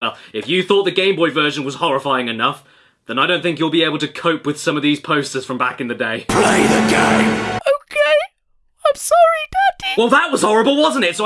Well, if you thought the Game Boy version was horrifying enough, then I don't think you'll be able to cope with some of these posters from back in the day. Play the game. Okay. I'm sorry, Daddy. Well, that was horrible, wasn't it? So